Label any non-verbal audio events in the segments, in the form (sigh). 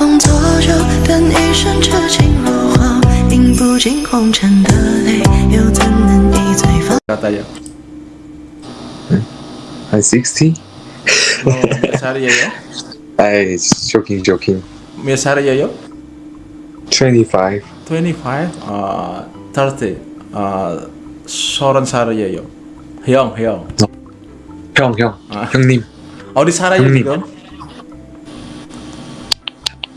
风作酒，等一生痴情若火，饮不尽红尘的泪，又怎能一醉方？ katanya I'm 60. oh, Miss Haryoyo I joking, joking. Miss Haryoyo 25. 25 uh, 30 uh, 서른 살이에요 형, 형 형, 형, 아. 형님. 어디 살아요 형님. 지금?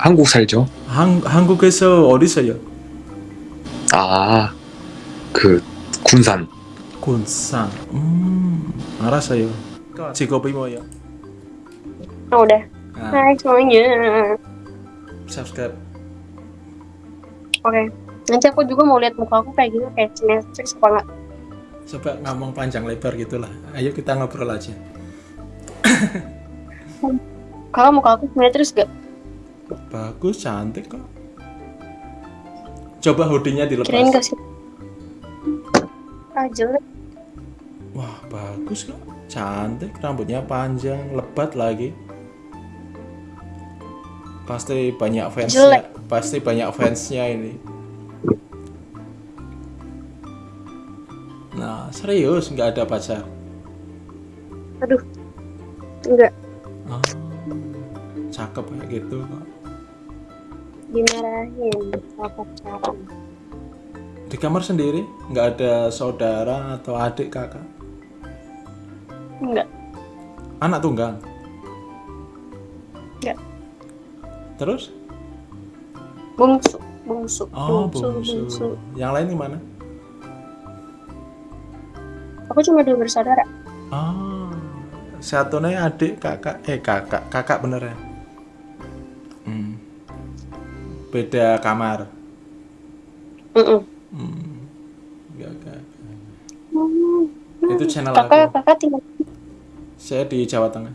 한국 살죠? 한, 한국에서 어디서요? 아, 그 군산. 군산 음, 알았어요 직업이 뭐예요? Oh, udah. 아, Hai semuanya. subscribe Oke. Nanti aku juga mau lihat muka aku kayak gitu kayak Netflix apa enggak? coba ngomong panjang lebar gitulah ayo kita ngobrol aja Kalau muka aku Netflix gak? Bagus cantik kok coba hoodie-nya Kirain dilepas kasih. Ah jelek. wah bagus kok cantik rambutnya panjang lebat lagi pasti banyak fansnya Jelek. pasti banyak fansnya ini nah serius nggak ada pacar Aduh. Enggak. Ah, cakep kayak gitu kok Dimarahin sama pacaran. di kamar sendiri nggak ada saudara atau adik kakak Enggak. anak tunggal Enggak. terus Bungsu. Bungsu. oh bungsu yang lain gimana Aku cuma dua bersaudara. Oh, satunya adik kakak, eh kakak, kakak bener ya? Beda kamar. Mm Hmm. Enggak, enggak. -mm. Itu channel Kakak, aku. kakak tinggal Saya di Jawa Tengah.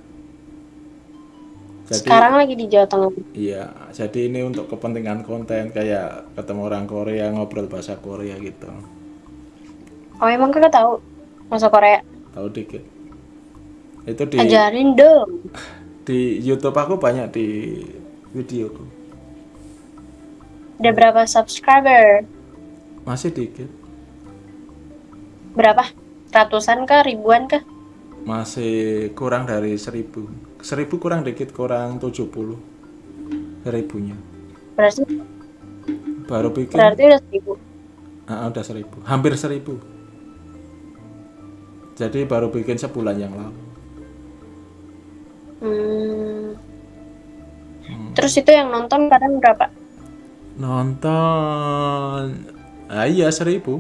Jadi, sekarang lagi di Jawa Tengah. Iya, jadi ini untuk kepentingan konten kayak ketemu orang Korea ngobrol bahasa Korea gitu. Oh emang kakak tahu bahasa Korea? Tahu dikit. Itu di Ajarin dong. (laughs) di YouTube aku banyak di videoku. Udah berapa subscriber? Masih dikit. Berapa? Ratusan kah? Ribuan kah? masih kurang dari seribu seribu kurang dikit kurang 70 seribunya Berarti baru bikin berarti udah seribu. Ah, udah seribu hampir seribu jadi baru bikin sebulan yang lalu Hmm. Terus itu yang nonton kadang berapa? Nonton. Ah iya seribu.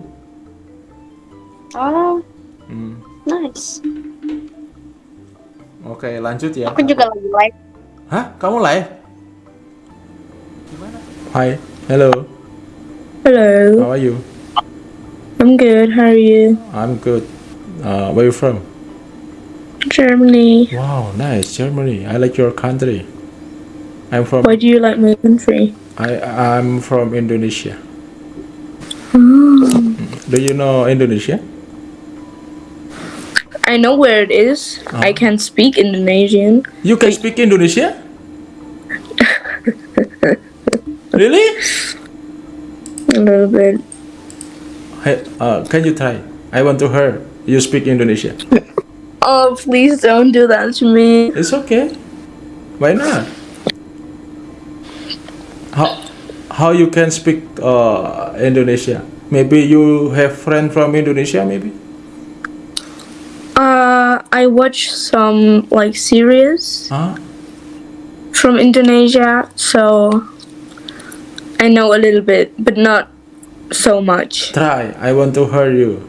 Oh, Hmm. nice. oke lanjut ya. Aku juga lagi live. hah? Kamu live? Hai hello. Hello, how are you? I'm good. How are you? I'm good. Uh, where you from? Germany. wow nice. Germany. I like your country. I'm from Why do you like my country? I I'm from Indonesia. Oh. Do you know Indonesia? I know where it is. I can speak Indonesian. You can speak Indonesia? (laughs) really? A little bit. Hey, uh, can you try? I want to hear you speak Indonesia. Oh, please don't do that to me. It's okay. Why not? How how you can speak uh, Indonesia? Maybe you have friend from Indonesia, maybe? Uh, I watch some like series Huh? from Indonesia, so I know a little bit, but not so much. Try. I want to hear you.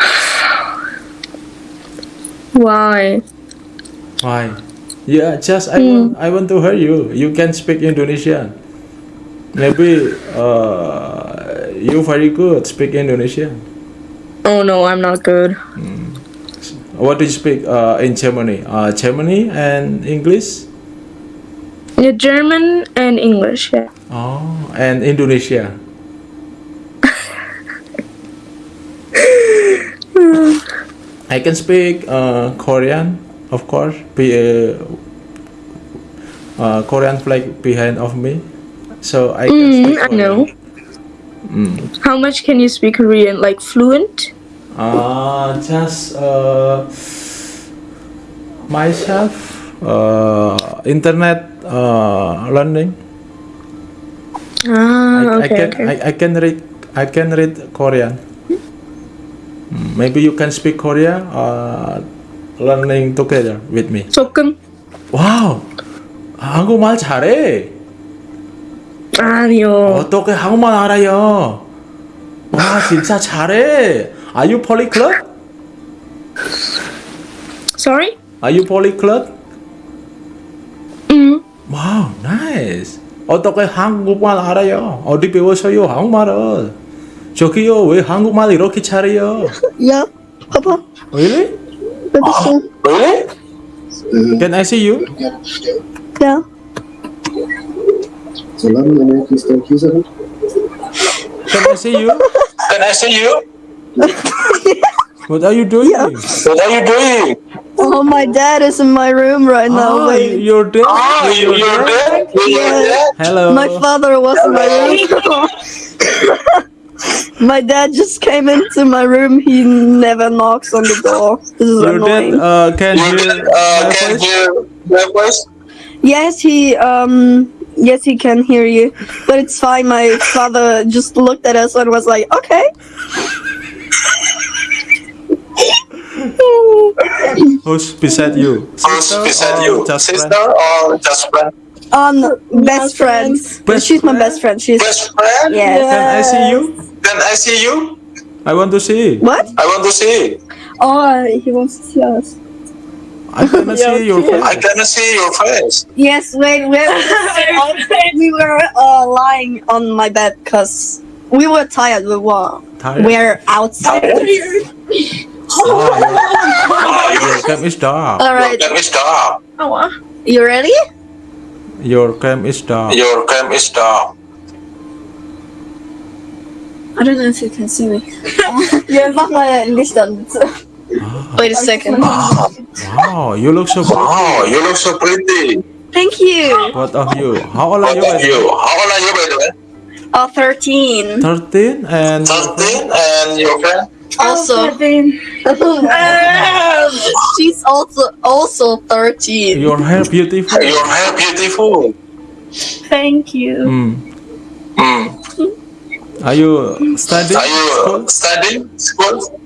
(sighs) Why? Why? Yeah, just I want I want to hear you. You can speak Indonesian. Maybe uh, you very good speak Indonesian. Oh no, I'm not good. What do you speak uh, in Germany? Uh, Germany and English. Yeah, German and English. Yeah. Oh, and Indonesia. (laughs) I can speak uh, Korean, of course. Be, uh, uh, Korean flag behind of me, so I can Mm, speak I Korean. know. How much can you speak Korean? Like fluent? Uh, just uh, myself, uh, internet uh, learning. Ah, I, okay, I can okay. I, I can read I can read Korean. Mm, Maybe you can speak Korea. Uh, learning together with me. 조금. 와우, 한국말 잘해. 아니요. 어떻게 한국말 알아요? 와 진짜 잘해. Are you polyglot? Sorry? Are you polyglot? 음. 와우, nice. 어떻게 한국말 알아요? 어디 배웠어요 한국말을? 저기요 왜 한국말 이렇게 잘해요? Yeah, Papa. Really? Baby, Really? Can I see you? Yeah. Solange eine Christian Kieser Can I see you? Can I see you? What are you doing? What are you doing? Oh, my dad is in my room right now. Ah, Wait. you're dead. Ah, you, you're there? You're there? Hello. My father was in my room. (laughs) my dad just came into my room. He never knocks on the door. This is Your dad annoying. uh, can You're hear there? Uh, can you my? Yes, he um yes he can hear you. But it's fine. My father just looked at us and was like, "Okay." Who's beside you? Who's Sister beside you? Just Sister friend? or just friend? Um, best friends. Best She's my best friend. She's Best friend? yeah. Can I see you? Can I see you? I want to see. What? I want to see. Oh, he wants to see us. I cannot (laughs) see your face. I cannot see your face. Yes, wait, wait. (laughs) (laughs) we were uh, lying on my bed because we were tired. We were Tired? we're outside. Oh, your, your cam is dark. All right, Your cam is dark. you ready? Your cam is down. Your cam is down. I don't know if you can see me. yeah, mach mal Licht an. Wait a second. (laughs) Wow, you look so pretty. Wow, you look so pretty. Thank you. Both of you. How old are you? by about you? How old are you by the way? Uh, 13. 13 and 13 and your friend? Also. (laughs) She's also also 13. your hair beautiful. Your hair beautiful. Thank you. Hmm. Mm. Are you studying Are you school? studying school?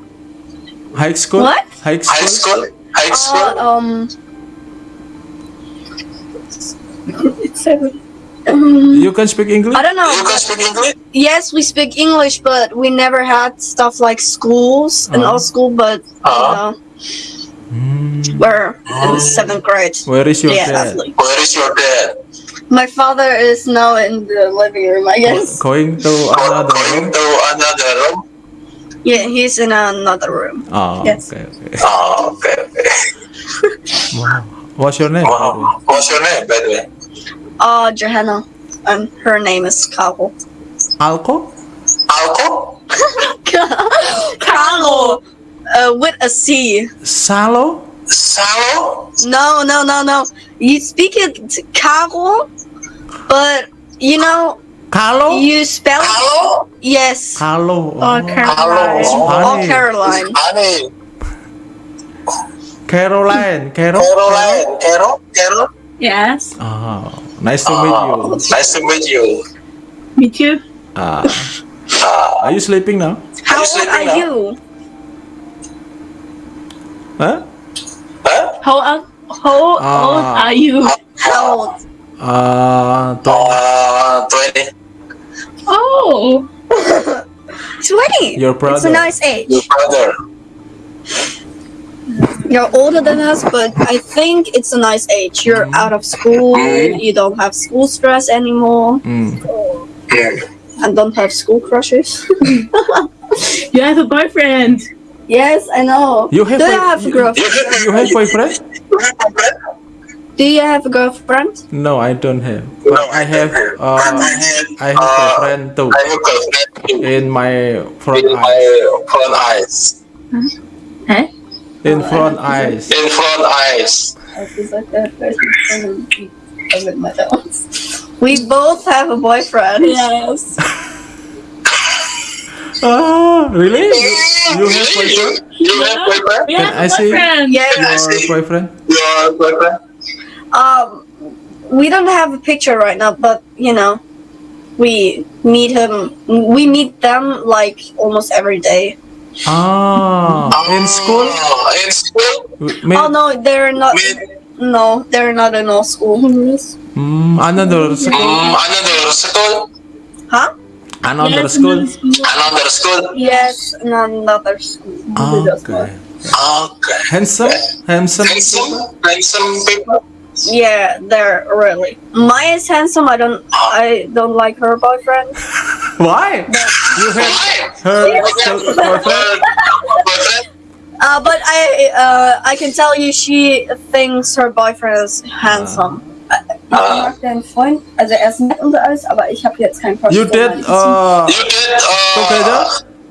High school? What? High school? High school? High school? Uh, um. You can speak English? I don't know. You can speak English? Yes, we speak English, but we never had stuff like schools in Uh-huh. our school. But you Uh-huh. know, Hmm. we're in seventh grade. Where is your yeah, dad? like- Where is your dad? my father is now in the living room. I guess. Going to Go- another Going room? to another room? Yeah, he's in another room. Oh, Yes. okay, okay. Oh, okay, okay. Wow. What's your name? by the way? Wow. What's your name, by the way? Uh, Johanna, and her name is Carol. Alco? Alco? (laughs) Carol, uh, with a C. Salo? Salo? No, no, no, no. You speak it Carol, but you know Carlo? you spell it. Yes. Carlo. Oh, Caroline. Hello. Oh, Honey. Caroline. Honey. Caroline. Carol? Caroline. Carol? Carol? Yes. Oh, nice to meet Oh, you. nice to meet you. Me too. Ah, Uh, are you sleeping now? How you old are now? you? Huh? huh? How old, how old Ah. are you? How old? Uh, to- Uh, 20. Oh. (laughs) 20. Your It's a nice age. Your brother. You're older than us, but I think it's a nice age. You're out of school. You don't have school stress anymore. Mm. And don't have school crushes. (laughs) You have a boyfriend. yes, I know. You have Do a- you have a girlfriend? You have boyfriend? Do you have a girlfriend? No, I don't have. But I have. Uh, I have a friend too. I have a friend too. In my front In my eyes. front eyes. Huh? In front eyes. In front eyes. with my dogs. We both have a boyfriend. Yes. (laughs) Ah, really? You, you have boyfriend? You have boyfriend? We Can have I a see? boyfriend. Yeah. Your boyfriend? Your boyfriend? Um, we don't have a picture right now, but you know, we meet him. We meet them like almost every day. Ah, in school? Oh, in school? Meet, Oh no, they're not. Meet No, they're not in our school. Hmm, another school? mm, another school? Huh? Another Yes, school? Another school? Yes, another school. Okay. Okay. Handsome? Handsome? Handsome? Handsome people? Yeah, they're really. Maya is handsome. I don't. I don't like her boyfriend. (laughs) Why? You have her (laughs) boyfriend? Boyfriend? Uh, but I. Uh, I can tell you, she thinks her boyfriend is handsome. Ich mag deinen Freund, also er ist nett und alles, aber ich habe jetzt keinen You did uh, You did uh, Together?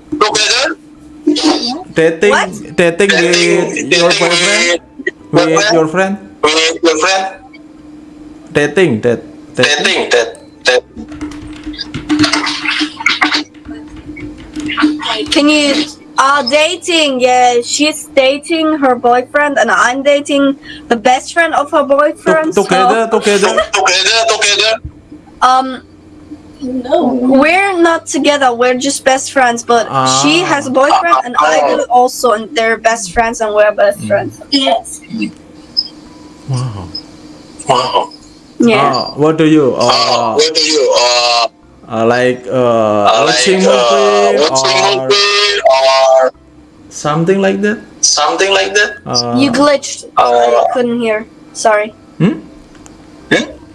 Together? dating What? dating with your boyfriend? With your friend? With your friend? Dating that dating. Dating, that, that. Can you? Uh, dating. Yeah, she's dating her boyfriend, and I'm dating the best friend of her boyfriend. To- together, (laughs) together. Together, together. So, um, No. we're not together. We're just best friends. But she Ah. has a boyfriend, and I do also, and they're best friends, and we're best friends. Yes. Wow. Wow. Yeah. Uh, what do you Uh, uh, what do you, uh, uh like uh, uh, watching like, movie uh, watching or movie or something like that? something like that? Uh, you glitched. I uh, couldn't hear. Sorry. hmm?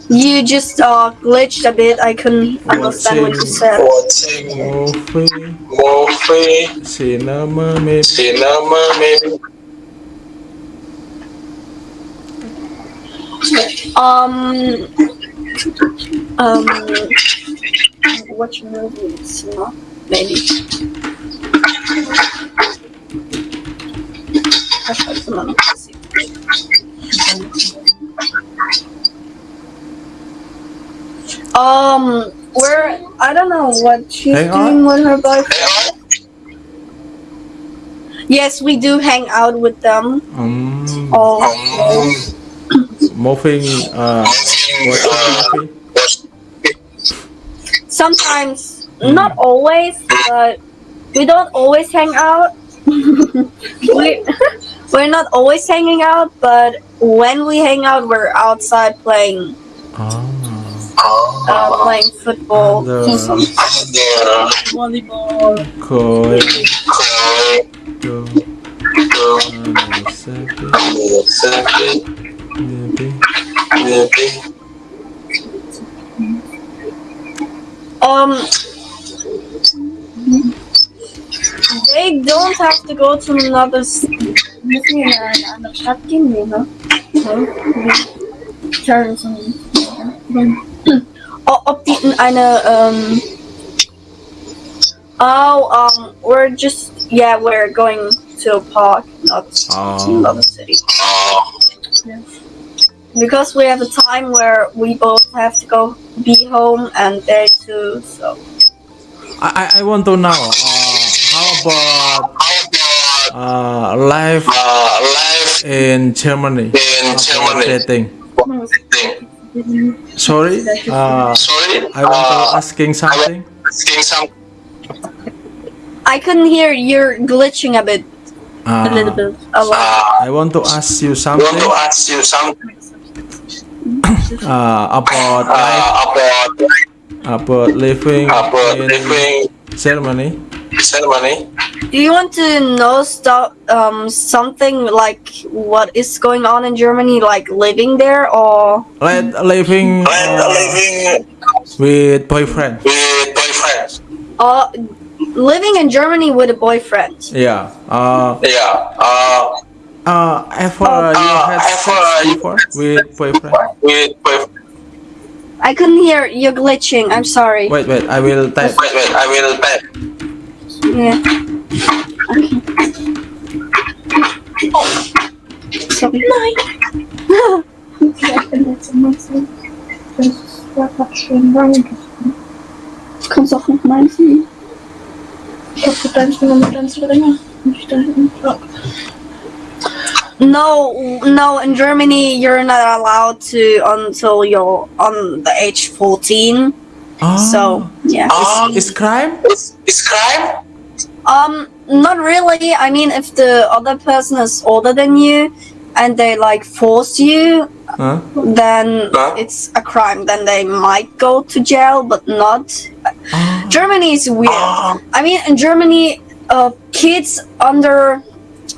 You just uh glitched a bit. I couldn't understand what you said. Watching movie, movie, cinema, maybe. cinema, maybe. Um. Um. Watch movies, no? Maybe. Um, we're I don't know what she's Hang doing on. with her boyfriend. Yes, we do hang out with them. Um, Oh, Moving, uh, watching, watching uh, movie. sometimes, not always, but we don't always hang out. (laughs) we (laughs) we're not always hanging out, but when we hang out, we're outside playing Ah, uh, playing football. the the Volleyball. koi Koi, to Um, they don't have to go to another. s- Müssen wir in eine andere Stadt gehen? Nee. Turns Ob die in eine um. Oh, um, we're just yeah, we're going to a park, not to Oh. another city. Oh, Because we have a time where we both have to go be home and they too. So I, I I want to know. Uh, how about how about uh, life uh, life in Germany? in Germany? Dating. Thing. Sorry. Uh, Sorry, I want to uh, asking something. asking some. I couldn't hear. You're glitching a bit. Uh, a little bit. A lot. Uh, I want to ask you I want to ask you something uh, about life, uh, about about living about in living Germany. ceremony. Do you want to know stuff? Um, something like what is going on in Germany, like living there, or Like living uh, living with boyfriend. with boyfriends. uh, living in Germany with a boyfriend? Yeah. Uh, Yeah. Uh, uh, ever you Uh, had ever sex you- before with boyfriend? with boyfriend. I couldn't hear. You're glitching. I'm sorry. Wait, wait. I will type. Wait, wait. I will type. Yeah. Sorry. Ja, ich bin jetzt im Mund. Ja, grad schön warm. Du kannst auch noch meins nehmen. Ich hab deins genommen, deins länger. Nicht da hinten. Ja. No, no. In Germany, you're not allowed to until you're on the age 14. Oh. So yeah. Um, It's crime? it's, it's crime? Um, not really. I mean, if the other person is older than you, and they like force you, Huh? then Huh? it's a crime. Then they might go to jail, but not. Germany is weird. Ah. I mean, in Germany, uh, kids under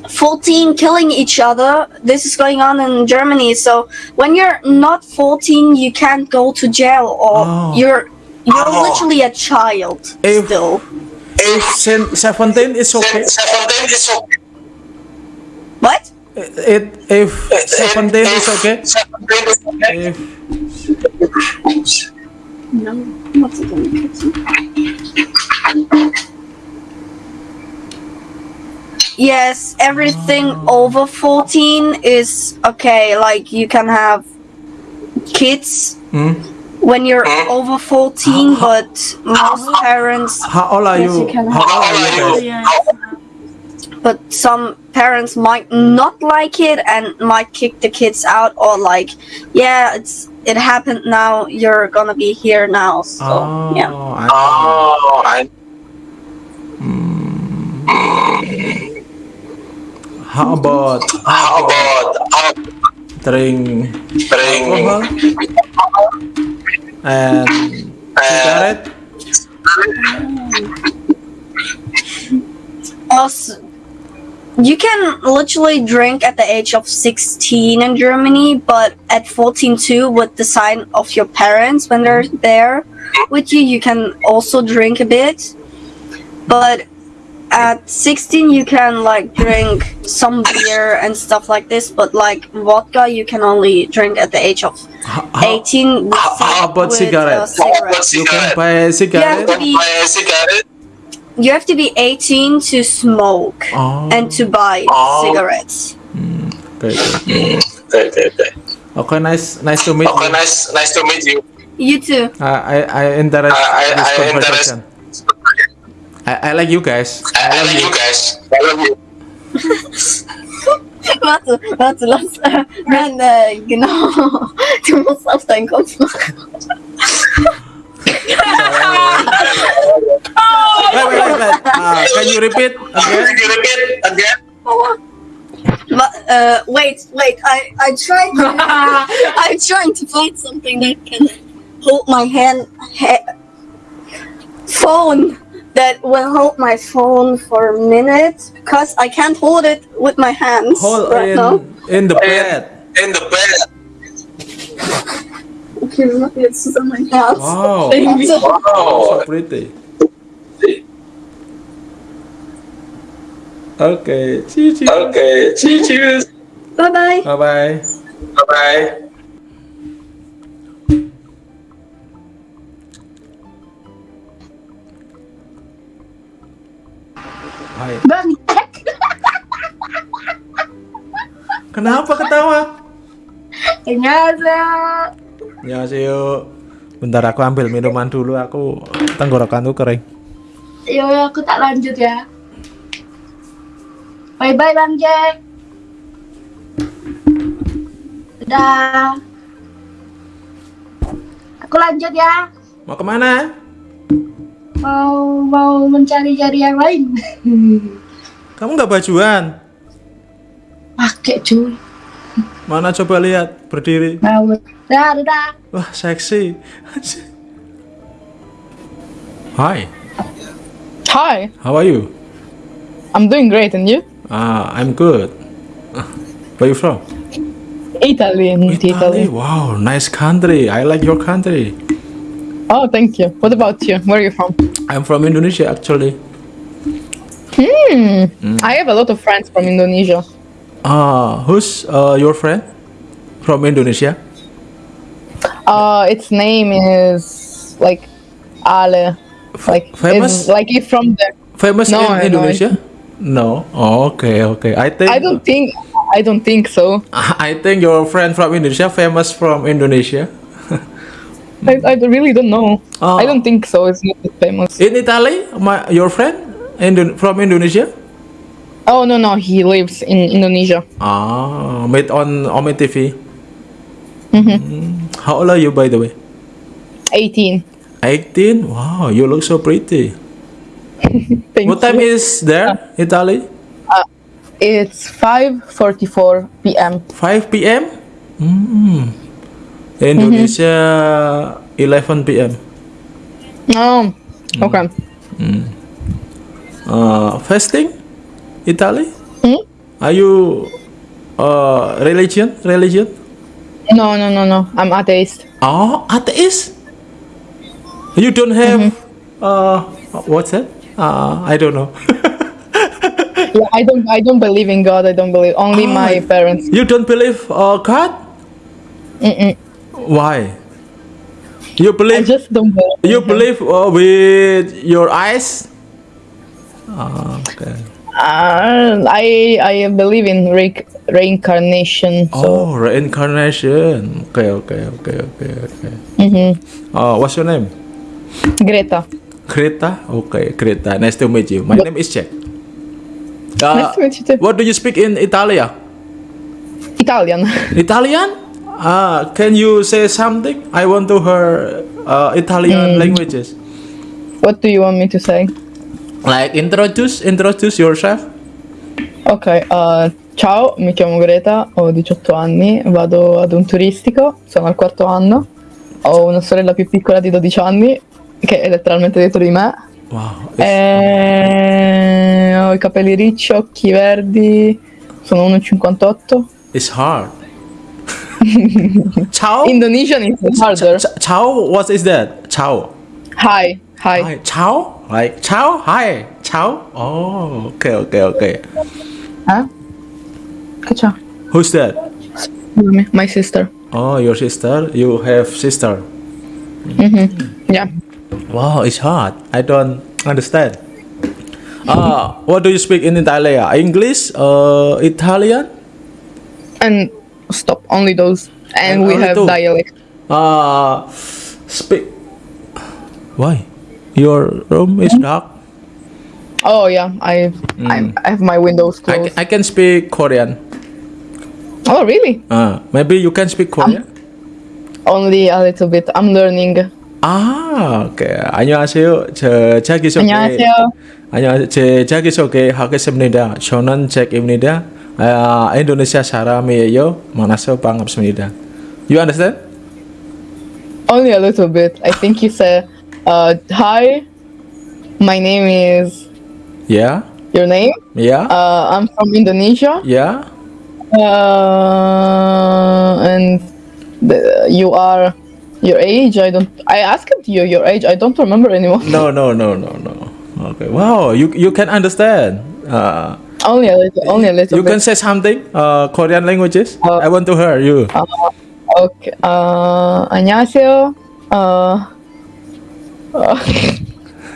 14 killing each other. This is going on in Germany. So when you're not 14, you can't go to jail, or Oh. you're you're Oh. literally a child If- still. If 17 is okay. Seventeen is okay. What? It, if 17 is okay. Seventeen is okay. If No, not so delicate. Yes, everything over 14 is okay. Like you can have kids Hmm? when you're over 14, but most parents, How old are Yes, you? you can How old are you guys? But some parents might not like it and might kick the kids out or like, yeah, it's it happened now. You're gonna be here now. So Oh, yeah. I Oh, I, How about how about how drink bring alcohol and cigarette? Also, you can literally drink at the age of 16 in Germany, but at 14 too, with the sign of your parents when they're there with you, you can also drink a bit. But at 16, you can like drink some beer and stuff like this, but like vodka, you can only drink at the age of How, how 18. With, how about with, cigarette? uh, cigarette. you can buy a cigarette? Buy a cigarette? You have to be 18 to smoke Oh, and to buy Oh. cigarettes. okay, okay. Okay, okay, okay. Okay, nice, nice to meet Okay, you. nice, nice to meet you. You too. I, I, I interest I, I, this I interest. Conversation. I, I like you guys. I, I love you guys. I love you. Warte, warte, lass. Äh, nein, äh, genau. Du musst auf deinen Kopf machen. Wait, wait, wait, wait. Uh, can you repeat again? Can you repeat again? But, uh, wait, wait. I I tried. To, (laughs) I'm trying to find something that can hold my hand. Ha- phone that will hold my phone for a minute because I can't hold it with my hands Hold right in, now. in the bed. In the bed. Okay, wir machen jetzt zusammen ein Herz. Wow, Wow. so pretty. Okay, cheers. Okay, cheers. Bye bye. Bye Hai. Bang. Kenapa ketawa? Annyeonghaseyo. Ya sih Bentar aku ambil minuman dulu. Aku tenggorokanku kering. Yo, aku tak lanjut ya. Bye bye Bang Jack. Dadah. Aku lanjut ya. Mau ke mana? Mau mau mencari-cari yang lain. (laughs) Kamu nggak bajuan? Pakai cuy. Mana coba lihat berdiri. Dadah. Wah seksi. Hi, Hi, how are you? I'm doing great, and you? Ah, I'm good. Where you from? Italy, in Italy. Wow, nice country. I like your country. Oh, thank you. What about you? Where are you from? I'm from Indonesia actually. Hmm. I have a lot of friends from Indonesia. Ah, who's uh, your friend from Indonesia? Uh, its name is like Ale. Like famous? like if from the. Famous No, in Indonesia? No. Oh, okay, okay. I think I don't think. I don't think so. (laughs) I think your friend from Indonesia famous from Indonesia. I, I really don't know. I don't think so. It's not famous. In Italy, my your friend Indo- from Indonesia? Oh no no, he lives in Indonesia. Ah, met on Ome TV. Mm. How old are you, by the way? 18. 18. Wow, you look so pretty. (laughs) Thank what time you. is there, Italy? It's 5:44 p.m. 5 p.m. Mm. Indonesia 11 p.m. Oh, okay. Uh, fasting, Italy. Hmm? Are you uh, religion? Religion? No no no no. I'm atheist. Oh, atheist. You don't have uh, what's that? Uh, I don't know. (laughs) Yeah, I don't I don't believe in God. I don't believe. Only Ah. my parents. you don't believe uh, God? Mm-mm. Why? You I believe? just don't believe. you believe uh, with your eyes? Ah, okay. Uh, I I believe in re- reincarnation. So Oh, reincarnation. Okay, okay, okay, okay, okay. Mhm. Oh, what's your name? Greta. Greta. Okay, Greta. Nice to meet you. My name is Jack. Uh, Nice to meet you too. What do you speak in Italia? Italian. (laughs) Italian? Ah, can you say something? I want to hear uh, Italian Mm. languages. what do you want me to say? Like introduce, introduce yourself. Ok, uh, ciao, mi chiamo Greta, ho 18 anni, vado ad un turistico, sono al quarto anno, ho una sorella più piccola di 12 anni, che è letteralmente dietro di me, Wow. Eh. e ho i capelli ricci, occhi verdi, sono 1,58. It's hard. Ciao. Indonesian is harder. Ciao. What is that? Ciao. Hi, hi. Hi. Ciao. Like ciao. Hi. Ciao. Oh. Okay. Okay. Okay. Che? Who's that? My sister. Oh, your sister. You have sister. Yeah. Wow, it's hard. I don't understand. Uh, what do you speak in Italia? English? Uh, Italian? And stop, only those. And, And we only have two. dialect. Uh, speak. Why? Your room is dark. Oh yeah, I I, I have my windows I, closed. ca- I can speak Korean. oh really? Uh, maybe you can speak Korean. Only a little bit. I'm learning. 아, 오케이. 안녕하세요. 저 자기소개. 안녕하세요. 안녕하세요. 제 자기소개 하겠습니다. 저는 잭입니다. uh, Indonesia saramiyeyo manaseo pangapsmida. You understand? Only a little bit. I think you said, uh, "Hi, my name is." Yeah. Your name? Yeah. Uh, I'm from Indonesia. Yeah. Uh, and the, you are your age. I don't. I asked you your age. I don't remember anymore. No, no, no, no, no. Okay. Wow. You you can understand. Uh, Only a little. Only a little you bit. can say something. Uh, Korean languages. Uh, I want to hear you. Okay. Uh, 안녕하세요. Uh,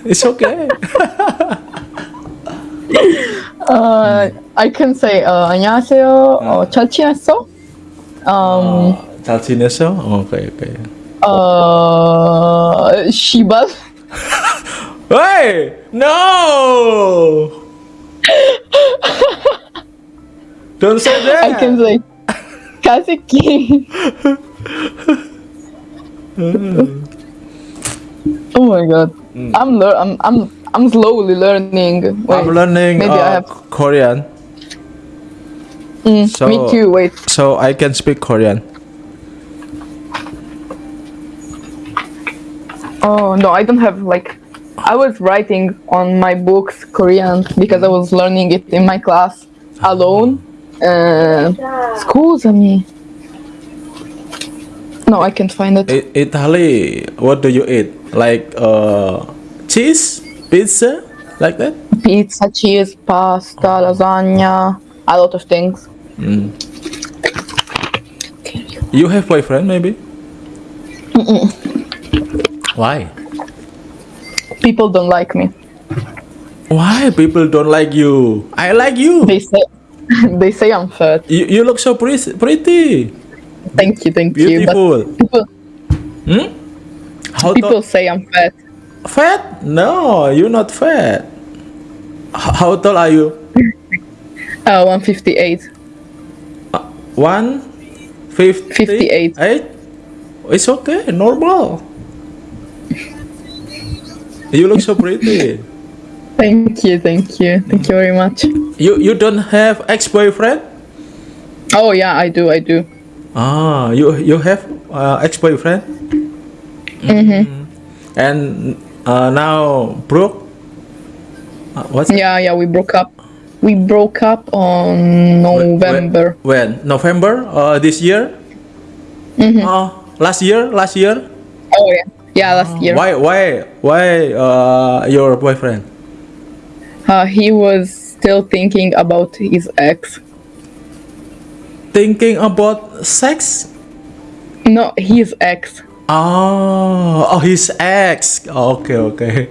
It's okay. uh, I can say uh, 안녕하세요. 어, 잘 지냈어? Um, 잘 지냈어? 오케이, 오케이. uh, 시발. Hey! No! Don't say that. I can say Casa King. Hmm. oh my god. Mm. I'm I'm I'm I'm slowly learning. Wait, I'm learning maybe uh, I have... Korean. Mm, so, me too, wait. So I can speak Korean. Oh no, I don't have like I was writing on my books Korean because I was learning it in my class alone. Uh, scusami. No, I can't find it. I- Italy, what do you eat? Like uh, cheese, pizza, like that? Pizza, cheese, pasta, lasagna, a lot of things. You have boyfriend maybe? Why? People don't like me. Why people don't like you? I like you. They say (laughs) they say I'm fat. You, you look so pretty. pretty. Thank you, thank you. But Beautiful. people, Hmm? How People say I'm fat. Fat? No, you're not fat. H- how tall are you? (laughs) Uh, 158. One fifty 58. Eight? It's okay, normal. (laughs) You look so pretty. Thank you, thank you, thank you very much. You you don't have ex-boyfriend? Oh yeah, I do, I do. Ah, you you have uh, ex-boyfriend? Mm-hmm. And uh, now broke? Uh, what's Yeah, yeah, we broke up. We broke up on November. When? November? Uh, this year? Mm-hmm. Uh, last year? Last year? Oh yeah, yeah, last year. Why? Why? Why? Uh, your boyfriend? Uh, he was still thinking about his ex. Thinking about sex? No, his ex. Oh, oh, his ex. Okay, okay.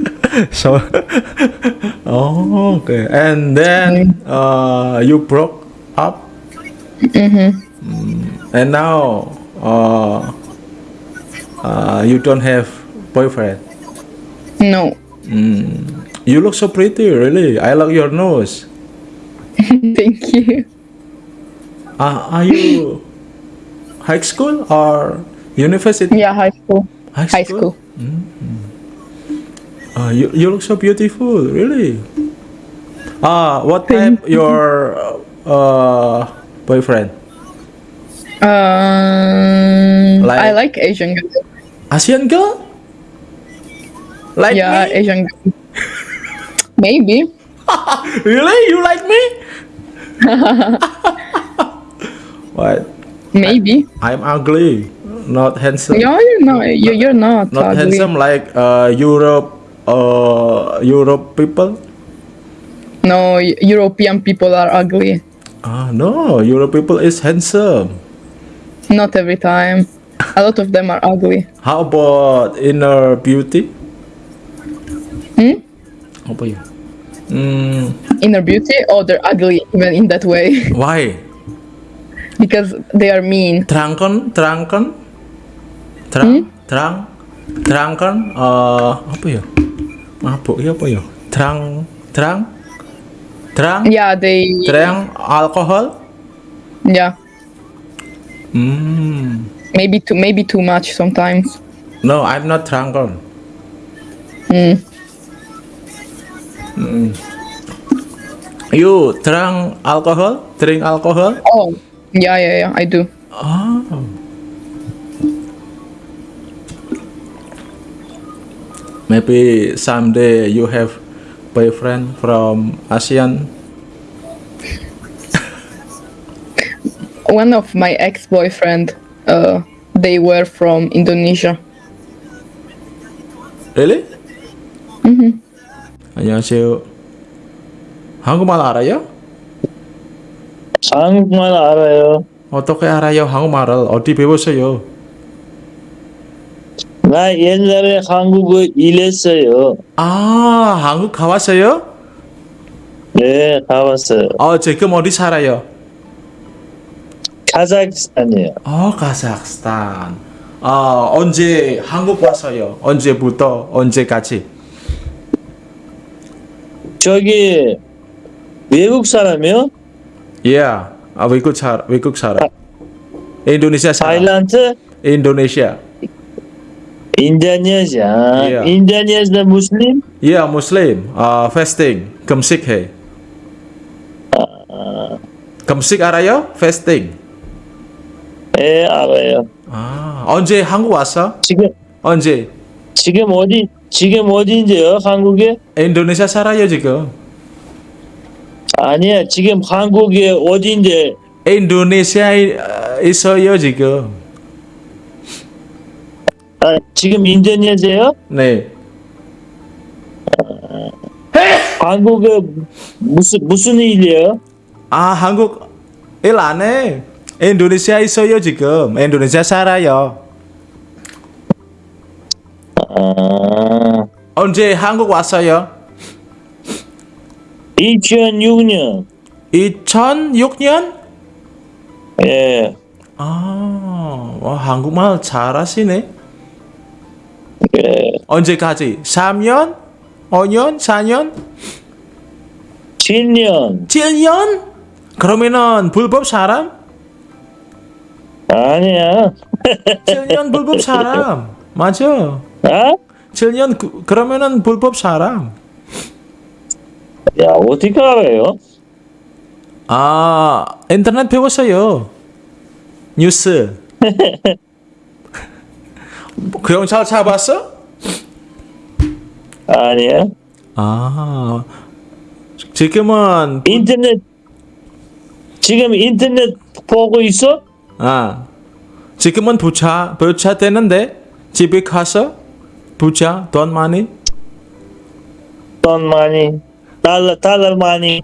(laughs) so, (laughs) oh, okay. And then uh, you broke up. Mm-hmm. And now, uh, uh, you don't have boyfriend. No. You look so pretty, really. I like your nose. (laughs) Thank you. Uh, are you high school or university? Yeah, high school. High High school. Uh, you, you look so beautiful, really. Ah, what type your uh, boyfriend? Um, Like- I like Asian girls. Asian girl? Like yeah, me? Asian girls. Maybe. (laughs) Really? You like me? (laughs) what? Maybe. I'm ugly, not handsome. No, you're not. You, you're not. not ugly. handsome like uh, Europe, uh, Europe people. No, European people are ugly. Ah, no, Europe people is handsome. Not every time. A lot of them are ugly. How about inner beauty? Hmm? Apa ya? Hmm, Inner beauty, Oh, they're ugly even in that way (laughs) why? because they are mean. Terangkan, terangkan, Hmm? terang, terang, terangkan. Uh, apa ya? Mabuk ya apa ya? Terang, terang, terang, Yeah, they. terang alcohol. Yeah, Hmm. Maybe too maybe too much sometimes. No, I'm not drunken. Hmm. You drink alcohol? Drink alcohol? Oh, yeah, yeah, yeah. I do. Oh. Maybe someday you have boyfriend from ASEAN. One of my ex-boyfriend, uh, they were from Indonesia. Really? 안녕하세요. 한국말 알아요? 한국말 알아요. 어떻게 알아요? 한국말을 어디 배웠어요? 나 옛날에 한국어 일했어요. 아, 한국 가봤어요? 네, 가봤어요. 어, 지금 어디 살아요? 카자흐스탄이요. 어, 카자흐스탄. 아, 언제 한국 왔어요? 언제부터 언제까지? 저기 외국 사람이요? 예, 아, 외국 살 외국 살아. 인도네시아 살아. 타일란드? 인도네시아. 인도네시아. Yeah. 인도네시아 무슬림? 예, 무슬림. 아, fasting. 금식해. 금식 알아요? fasting. 예, 알아요. 아, 언제 한국 왔어? 지금 언제? 지금 어디 지금 어디인데요? 한국에? 인도네시아 살아요 지금. 아니야, 지금 한국에 어디인데? 인도네시아에 어, 있어요 지금. 아, 지금 인도네시아요? 네. 한국에 무슨 무슨 일이에요? 아 한국 일 안 해. 인도네시아 있어요 지금. 인도네시아 살아요. 아, 언제 한국 왔어요? 2006년. 2006년? 예. 아, 와, 한국말 잘하시네. 예. 언제까지? 3년? 5년? 4년? 7년. 7년? 그러면은 불법 사람? 아니야. 7년 불법 사람. 맞아. 아? 7년 그, 그러면은 불법 사람. 야, 어떻게 알아요? 아, 인터넷 배웠어요. 뉴스. (laughs) 경찰 잡았어? 아니야. 아, 지금은 인터넷, 지금 인터넷 보고 있어? 아, 지금은 부자 부자 되는데 집에 가서 부자 돈 많이 돈 많이. 달러, 달러 많이.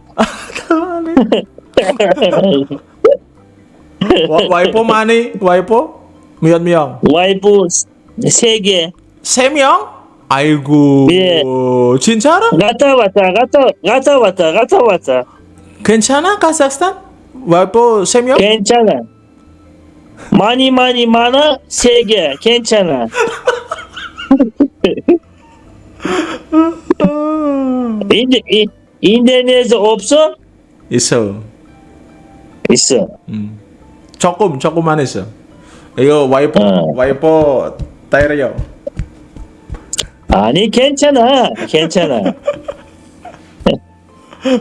와- 와이프 많이 와이프 몇 명? 와이프 세 개. 세 명? 아이고 예. 진짜로? 갔다 왔다, 갔다, 갔다 왔다, 갔다 왔다. 괜찮아 카자흐스탄? 와이프 세 명? 괜찮아. 많이 많이 많아 세 개. 괜찮아. (laughs) 인데 이 인터넷 없어? 있어. 있어. 음. 조금 조금만 있어. 이거 와이프 어. 와이프 때려요. 아니 괜찮아. 괜찮아. (laughs)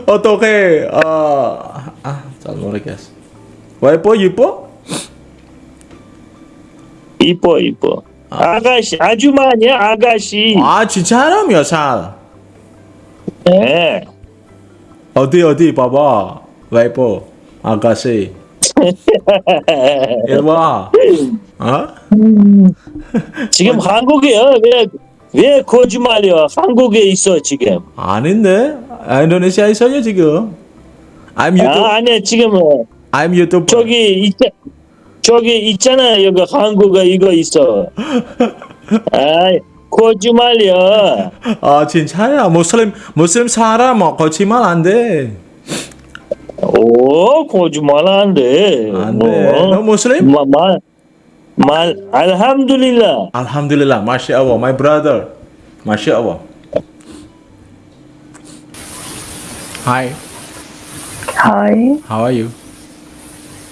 어떻게 아잘 모르겠어. 와이프 이뻐? 이뻐 이뻐. 아 가씨 아주머니야 아가씨. 아몇 살? 예. 어디 어디 봐봐 와이프 아가씨 (laughs) 와 어? 지금 한국에요. 왜왜 거짓말이야? 한국에 있어 지금. 아닌데 아, 인도네시아 있어요 지금 I'm 아 YouTube 아니야 지금 어, I'm YouTube 저기 있 저기 있잖아 여기 한국에 이거 있어. 아 거짓말이야. 아 진짜야 무슬림 무슬림 사람 뭐 거짓말 안돼 오 거짓말 안 돼. 안돼 뭐. 너 무슬림? 마, 말, 말. Alhamdulillah Masya Allah my brother Masya Allah Hi Hi, how are you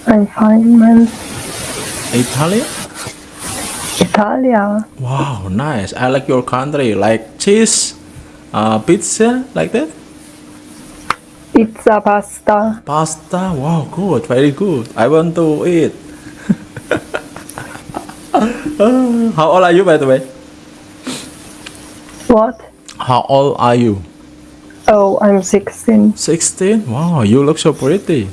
I'm fine, man. Italian Italia. Wow nice I like your country like cheese uh, pizza like that Pizza, pasta. Pasta, wow, good, very good. I want to eat. (laughs) How old are you, by the way? What? How old are you? Oh, I'm 16. 16? Wow, you look so pretty.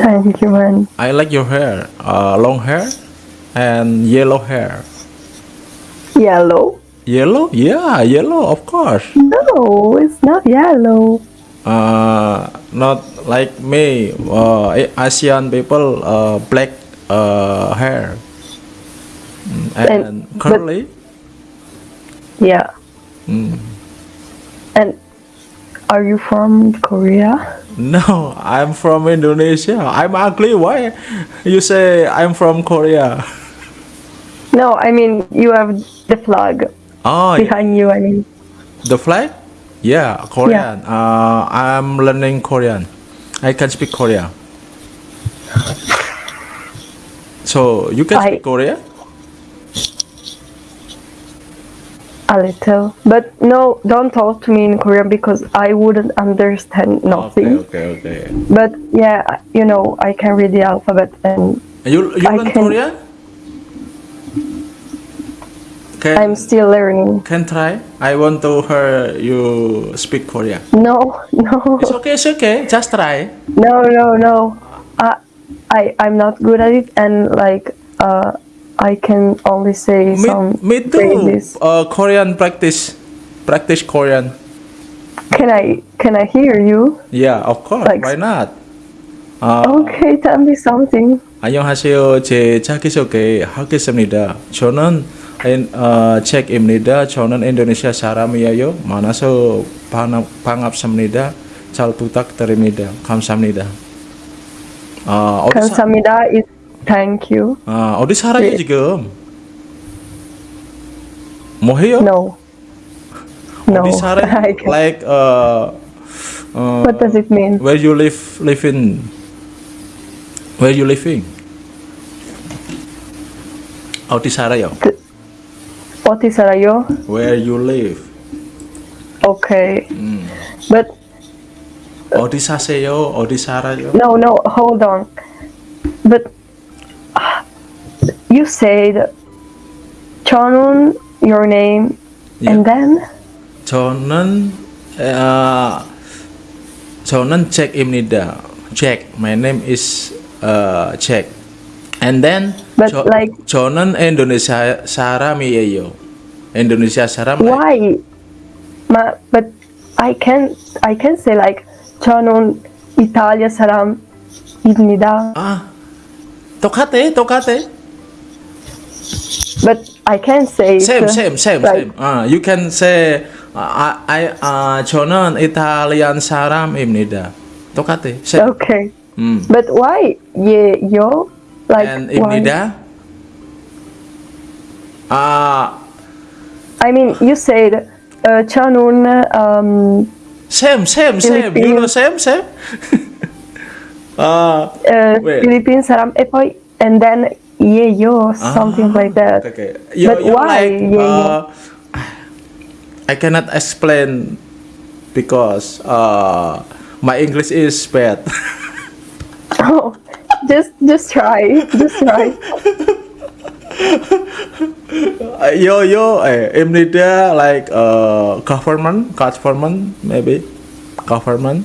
Thank you, man. I like your hair. Uh, long hair and yellow hair. Yellow? Yellow? Yeah, yellow, of course. No, it's not yellow. Uh, not like me, uh, Asian people, uh, black uh, hair. Mm, And, And- but- curly. Yeah. Mm. And are you from Korea? (laughs) No, I'm from Indonesia. I'm ugly. Why you say I'm from Korea? (laughs) No, I mean, you have the flag Oh, behind you, I mean. the flag? Yeah, Korean. Uh, I'm learning Korean. I can speak Korean. So you can I- speak Korean? A little. But no, don't talk to me in Korean because I wouldn't understand nothing. Okay, okay, okay. But yeah, you know, I can read the alphabet and You you I learn can- Korean? Can I'm still learning. can try. I want to hear you speak Korean. No, (laughs) no. It's okay. It's okay. Just try. No, no, no. I, I, I'm not good at it, and like, uh, I can only say Me, some me too. phrases. Uh, Korean practice, practice Korean. Can I, can I hear you? Yeah, of course. Like- Why not? 아, Okay, tell me something. 안녕하세요. 제 자기소개 하겠습니다. 저는 인- 어, 책입니다. 저는 인도네시아 사람이에요. 만나서 반갑, 반갑습니다. 잘 부탁드립니다. 감사합니다. 아, 어디, 사, 감사합니다 is thank you. 아, 어디 살아요 네. 지금? Mohio? No. No. Odi Sare, I (laughs) can't. like uh, uh, What does it mean? where you live live in where you living? Otisarayo. Otisarayo. Where you live? Okay. Mm. But Odisaseyo, Odisarayo. no, no. Hold on. But uh, you said Chonun, your name, yeah. and then Chonun, uh, Chonun Jack Imnida. check my name is uh, check And then but jo like Jonan Indonesia Saram Miyeyo. Indonesia Saram Why? Ma, but I can I can say like Jonan Italia Saram imnida Ah, Tocate, tocate. But I can say same, same, same, like, same. Uh, you can say uh, I uh, Jonan Italian saram imnida. Tocate. Same. Okay. Mm. But why ye yo like and imnida? Ah. Uh, I mean, you said uh, Chanun. Um, same, same, same. You know, same, same. (laughs) Ah, uh, Wait. Philippine saram e poi and then ye yo something like that. okay. You, But you why? like, ye uh, I cannot explain because uh, my English is bad. (laughs) Oh, just just try, just try. (laughs) Yo yo eh, Imnida like uh, government government maybe government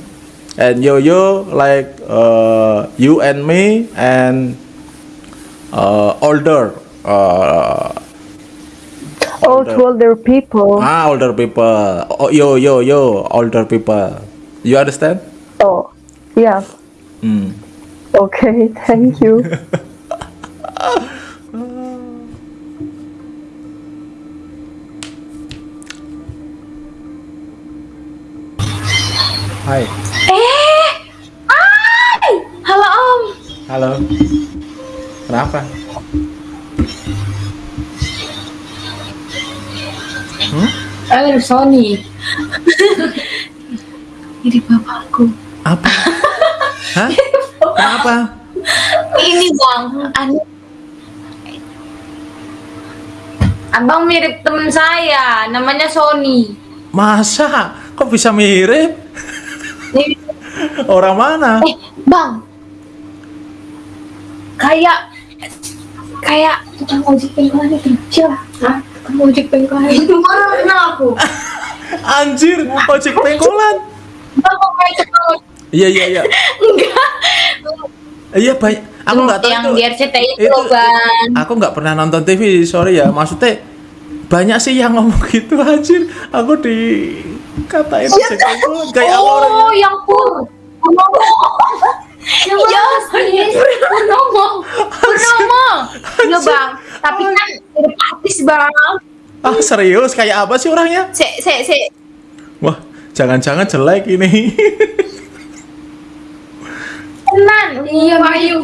and yo yo like uh, you and me and uh, older uh, Oh, to older people. ah older people oh, yo yo yo older people you understand Oh, yeah. mm. Okay, (laughs) thank you. Hai halo kenapa hmm? Eh, Sony. Ini bapakku. apa Hah? kenapa Ini bang, anu. Abang mirip temen saya, namanya Sony. masa kok bisa mirip orang mana Eh, bang. Kayak kayak tukang ojek pengkolan itu. Siapa? Hah? Tukang ojek pengkolan itu mana kenal aku? Anjir, ojek pengkolan. Iya iya iya. Enggak. Iya banyak. Aku nggak tahu yang itu. di RCTI itu, itu, Bang. Aku nggak pernah nonton TV, sorry ya. Maksudnya banyak sih yang ngomong (laughs) gitu anjir. Aku di katain ojek pengkolan kayak apa orang. Oh, yang pur. Purnomo. Ya, Purnomo. Purnomo. Iya, Bang. Tapi kan artis, Bang. Ah serius kayak apa sih orangnya? Se, se, se. Wah, jangan-jangan jelek ini. Tenan. Iya, Bayu.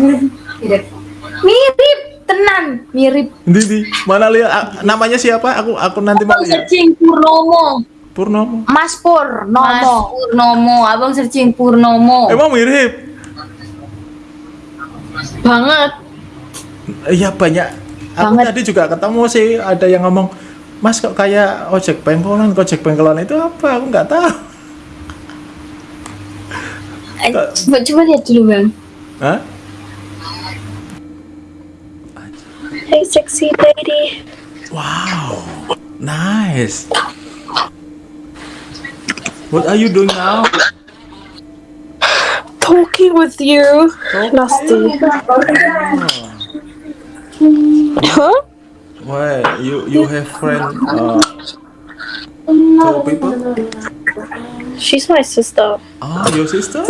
Mirip. Mirip. Tenan. Mirip. di, di mana lihat ah, namanya siapa? Aku aku nanti mau lihat. searching Purnomo. Purnomo. Mas Purnomo. Mas Purnomo. Abang searching Purnomo. Emang mirip? Banget. Iya banyak. Aku Banget. tadi juga ketemu sih ada yang ngomong, Mas kok kayak ojek pengkolan, ojek pengkolan itu apa? Aku nggak tahu. Eh, Coba, coba lihat dulu, Bang. Hah? Hey, sexy lady. Wow, nice. What are you doing now? Talking with you. Nasty. Huh? Why you you have friend uh, two people? She's my sister. Oh, your sister?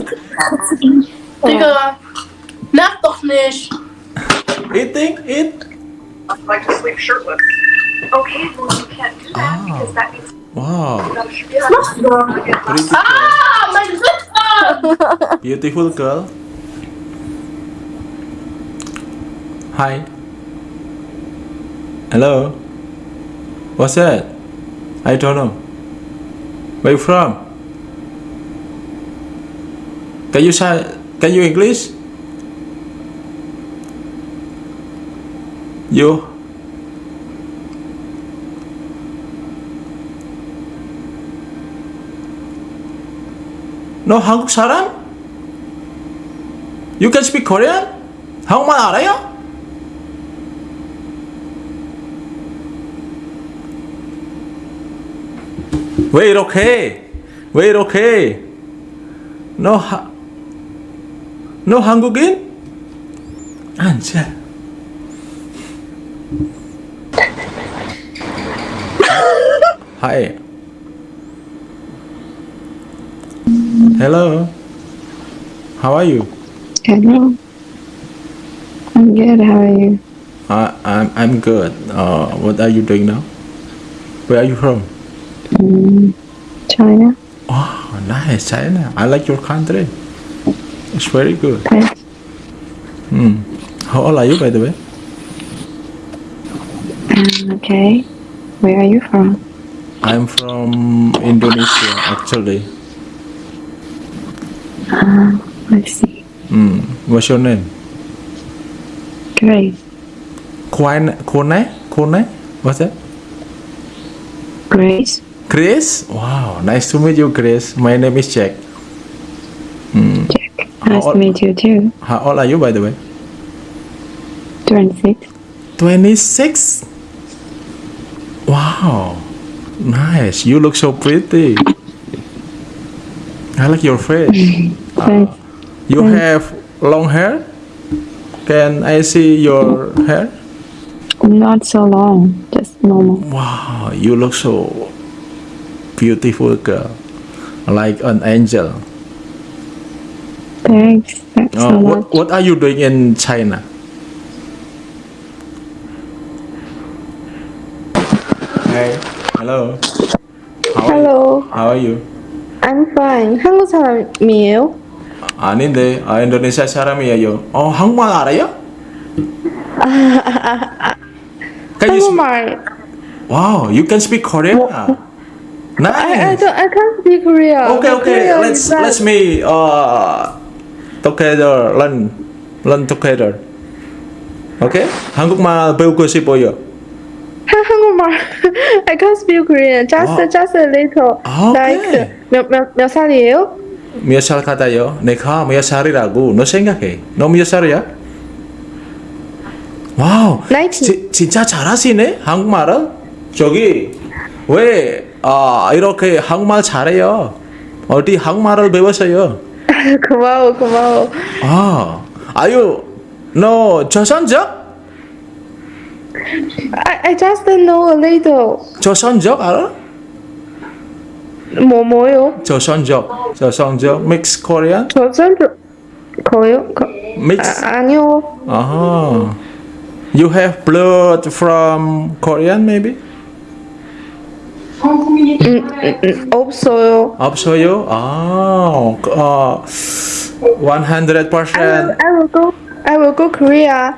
Digga, merk doch nicht. Eating, eat. I can sleep shirtless. Okay, well you can't do that because that means Wow, pretty Ah, my sister! beautiful girl. Hi. Hello. What's that? I don't know. Where you from? Can you say? Can you English? You. 너 한국 사람? You can speak Korean? 한국말 알아요? 왜 이렇게? 왜 이렇게? 너 하, 너 한국인? 앉아. Hi. Hello. How are you? Hello. I'm good. How are you? I, I'm I'm good. Uh, what are you doing now? Where are you from? Mm, China. Oh, nice, China. I like your country. It's very good. Thanks. Hmm. How old are you, by the way? Um, okay. Where are you from? I'm from Indonesia, actually. Uh, let's see. Hmm. What's your name? Grace. Kwane? Kone? Kone? What's that? Grace. Grace? Wow, nice to meet you, Grace. My name is Jack. Hmm. Nice to meet you too. How old are you, by the way? 26. 26? Wow, nice. You look so pretty. I like your face. (laughs) Uh, you have long hair? Can I see your hair? Not so long. Just normal. Wow, you look so beautiful, girl. Like an angel. Thanks. Thanks Uh, so much. what, what are you doing in China? Hey, hello. How Hello. You? How are you? I'm fine. 한국 사람이에요? 아닌데, 아 인도네시아 사람이에요. 어, 한국말 알아요? Can you speak? 한국말. Wow, you can speak Korean. Nice. I, I don't. I can't speak Korean. Okay, My okay. Korean Let's is bad. let's me uh together learn learn together. Okay? 한국말 배우고 싶어요. (laughs) 한- 한국말. I can't speak Korean. Just 와. just a little. 아, Like 몇 몇 몇 살이에요? 몇 살 같아요? 내가 몇 살이라고 너 생각해. 너 몇 살이야? 와우. 지, 진짜 잘하시네 한국말을. 저기 왜 아, 이렇게 한국말 잘해요? 어디 한국말을 배웠어요? (laughs) 고마워 고마워. 아, 아유, 너 조선족? I I just know a little. 조선족 알아? 뭐 뭐요? 조선족, 조선족, mix Korean? 조선족 거요? 거, Mix. 아, 아니요. Uh-huh. You have blood from Korean maybe? 음, 음, 음, 없어요. 없어요? 아, 어, 100%. I will go. I will go Korea.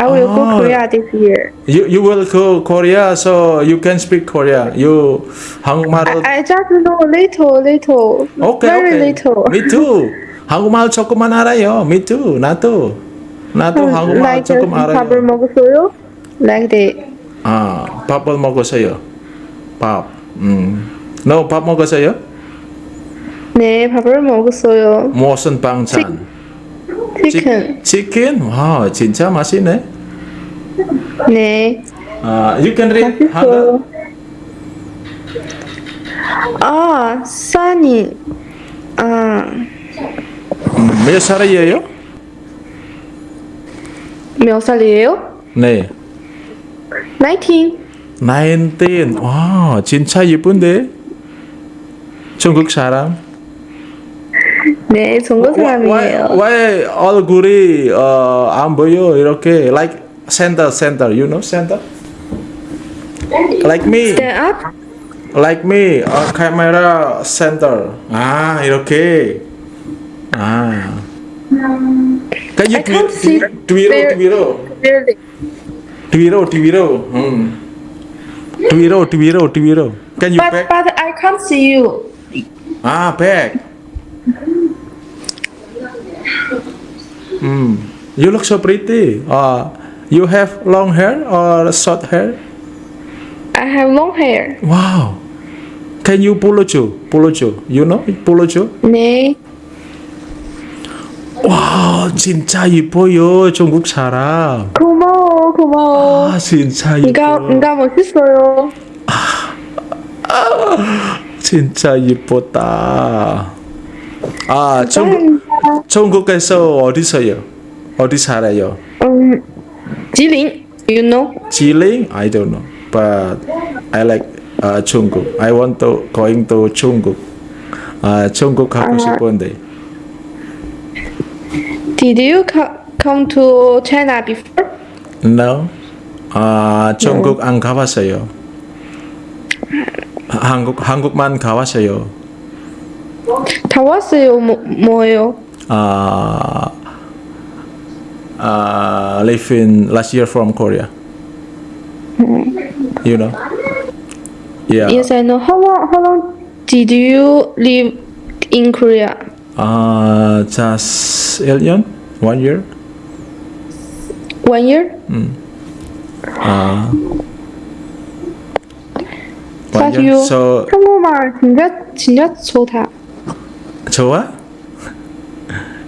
I will Ah. go Korea this year. You you will go Korea, so you can speak Korea. You 한국말을 I just know a little, little. Okay, very okay. little. Me too. 한국말 조금만 알아요. Me too. 나도. 나도 한국말 like 조금 알아요. 밥을 먹었어요? Like that. 아, 밥을 먹었어요. 밥. 음. 너밥 먹었어요? 네, 밥을 먹었어요. 무슨 반찬? 치 킨. 치킨? 와, 진짜 맛있네. 네. 아, you can read 한글? 아, 써니. 아, 음, 몇 살이에요? 몇 살이에요? 네. 19. 19. 와, 진짜 예쁜데? 중국 사람? 네, 중국 Why, 사람이에요. why 얼굴이 어, 안 보여 이렇게 like center center you know center like me Stand up. like me 어, 카메라 center 아 이렇게 아 Can you I can't tweet, see tweet, very tweet, clearly. Twiro, Twiro. Hmm. Twiro, Twiro, Twiro. Can you but back? but I can't see you. Ah, back. Hmm. You look so pretty. Uh, you have long hair or short hair? I have long hair. Wow. Can you polocho? Polocho. You know polocho? 네. 와, 진짜 이뻐요. 중국 사람. 고마워, 고마워. 아, 진짜 이뻐. 네가 멋있어요. 진짜 이뻤다. 아, 중국, 중국에서 어디서요? 어디 살아요? 음, 지린, you know? Jilin? I don't know. But I like uh, 중국. I want to going to 중국. 아, 중국 가고 아. 싶은데. Did you co- come to China before? No. 아, 중국 안 가봤어요. 한국 한국만 가봤어요. 다 왔어요. 뭐, 뭐예요? 아, 아, live in last year from Korea. You know? Yeah. Yes, I know. How long? How long did you live in Korea? 아, just 1년? One year? One year? 음. 아. One 사실 year. So, 한국말 진짜 진짜 좋다. 좋아?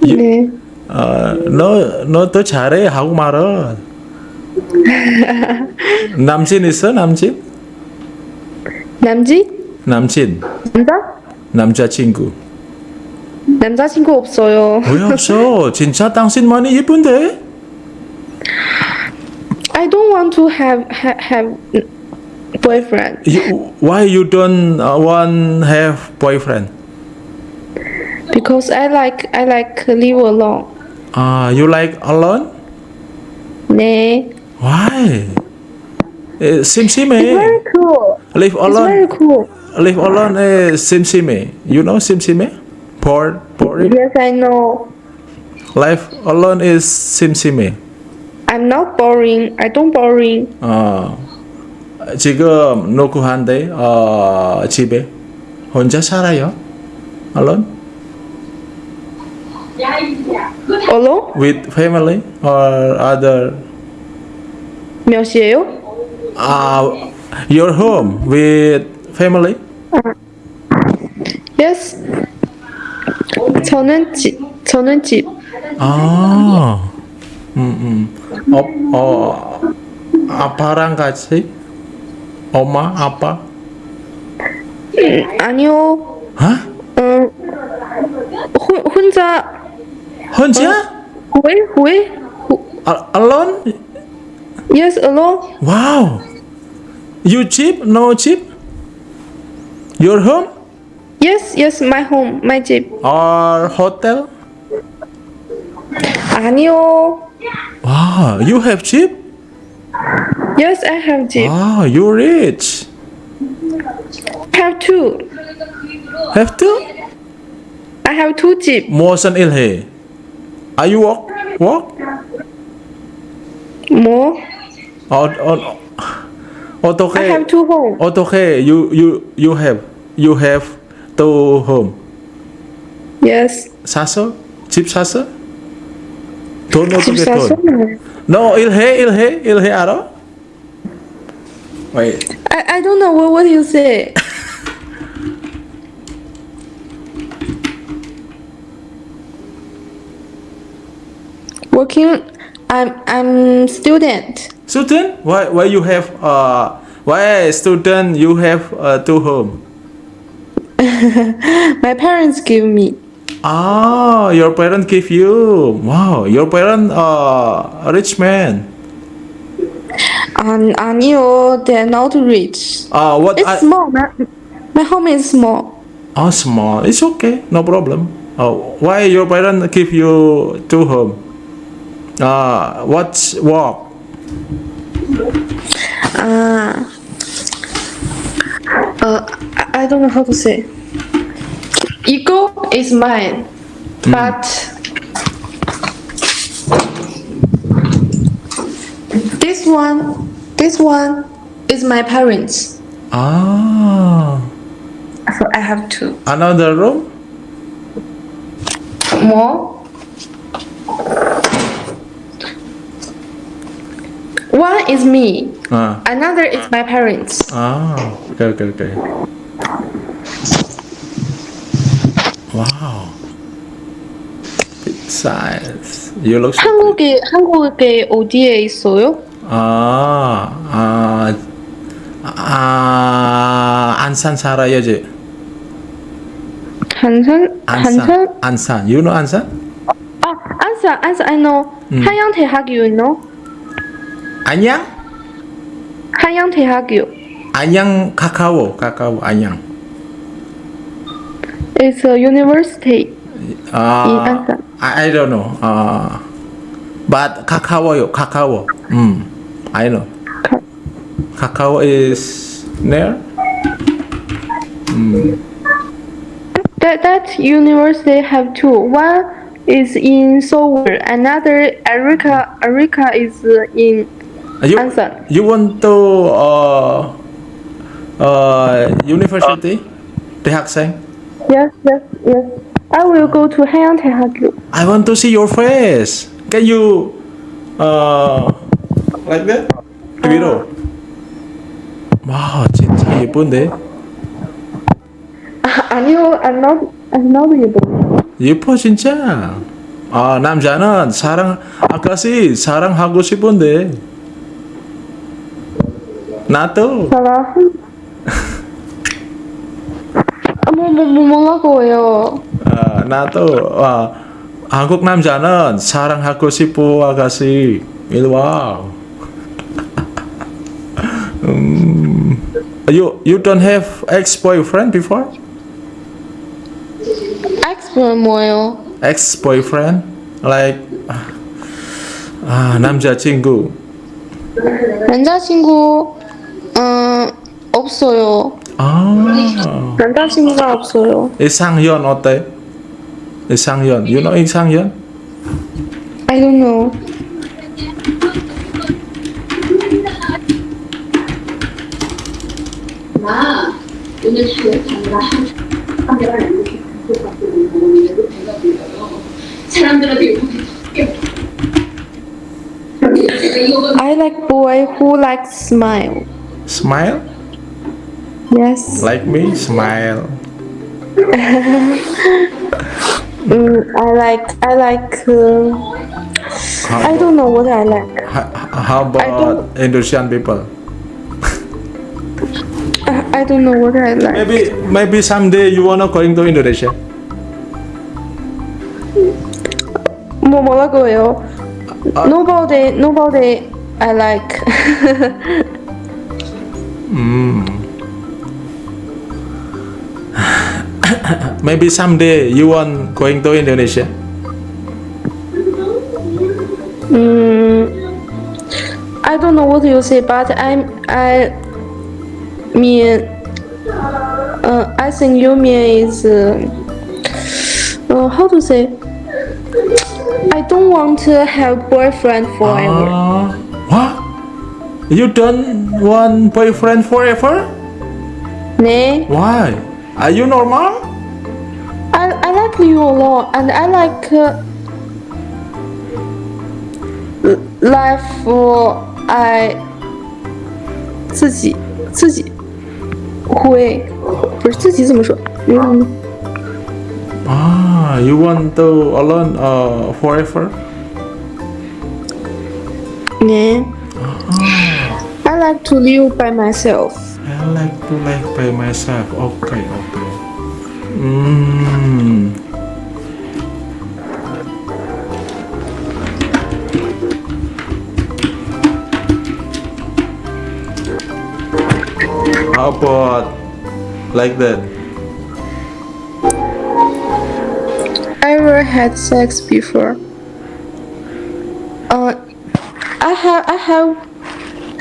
네. 어, 너, 너더 잘해, 한국말은. 남친 있어, 남친? 남지? 남친, 남자? 남자친구. 남자친구 없어요. 왜 없어? 진짜 당신만이 예쁜데? I don't want to have ha, have boyfriend You, why you don't uh, want have boyfriend? because I like I like live alone. Ah, you like alone? 네. Why? Eh, 심심해. It's very cool. Live It's alone. very cool. Live alone is 심심해. You know 심심해? Bored, boring. Yes, I know. Life alone is 심심해. I'm not boring. I don't boring. 어, 지금 누구한테 어, 집에 혼자 살아요? Alone? Alone? With family or other? 몇 시에요? Uh, your home with family? Yes. 저는 집 저는 집. 아, 음, 음. 어, 어, 아빠랑 같이? 엄마, 아빠? 음, 아니요. 어? 음, 혼 혼자. 혼자? 왜 왜? 아, alone? Yes, alone. Wow. You cheap? No cheap? Your home Yes, yes, my home, my 집. or hotel? 아니요. Wow, you have cheap? Yes, I have 집. Wow, you rich. Have two. Have two? I have two 집. 무슨 일해? Are you work? Work? No. oh oh, okay. I have two home. Okay, You you you have you have two home. Yes. Sasa? Chip Sasa? Don't AutoCAD. Sasa? No, Ilhe, Ilhe, Ilhe Aro. Wait. I, I don't know what, what you say. working. I'm I'm student. Student? Why why you have uh why student you have uh, to home? (laughs) My parents give me. Ah, your parents give you. Wow, your parents are uh, rich man. Um, and you they're not rich. Ah, uh, what? It's I small. My, my home is small. Oh, small. It's okay. No problem. Oh, why your parents give you to home? Uh what's work? Ah. Uh, I, I don't know how to say. Ego is mine, but this this one, this one is my parents. Ah, So I have two another room? more. One is me, Ah, another is my parents. ah, okay, okay, okay. Wow. Big size. You look so 한국에 한국에 어디에 있어요? 아, 아, 아, 안산 살아요, 지 한산 안산. 한산 안산. You know 안산? 아 안산 안산 I know 음. 한양대학교 you know 안양? 한양대학교 안양 카카오, 카카오 안양. It's a university 아, in 안산. I, I don't know. 아, but 카카오요, 카카오. 음, I know. 카카오 is near. 음, That that university have two. One is in Seoul, another Erica Erica is in you, 안산. you want to uh, uh, university? 대학생? Yes, yes, yes. I will go to 한양대학교. I want to see your face. Can you uh like that? 위로. 와 진짜 예쁜데. 아, 아니요, I'm not I'm not able. 예뻐 진짜. 아 남자는 사랑 아까시 사랑하고 싶은데. 나도. 사랑. 뭐뭐 뭐 뭐라고요? 아 나도. 아 한국 남자는 사랑하고 싶어 아가씨. 이리 와. 음, you you don't have ex boyfriend before? 엑스는 뭐예요? ex boyfriend like 아 남자친구 남자친구 음 없어요. 아 남자친구가 없어요. 이상현 어때? 이상현 you know 이상현? I don't know. 나 오늘 자녀가 카메라 이렇게 사람들한테 이렇게 I like boy who likes smile. smile Yes. like me smile (laughs) Mm, I like I like uh, I don't know what I like. how, how about Indonesian people I, I don't know what I like. maybe maybe someday you wanna going to Indonesia 뭐 뭐라고요? Nobody nobody I like. (laughs) mm. maybe someday you want going to Indonesia Mm, I don't know what you say, but I'm I mean uh, I think you mean is uh, uh, how to say I don't want to have boyfriend forever. What? You don't want boyfriend forever? 네. Why? Are you normal? I, I like you a lot and I like uh, life for I 自己自己会不是自己怎么说？嗯 Ah, you want to alone uh, forever? 네. I like to live by myself. I like to live by myself. Okay, okay. Mm. How about like that? I never had sex before. Uh, I have I have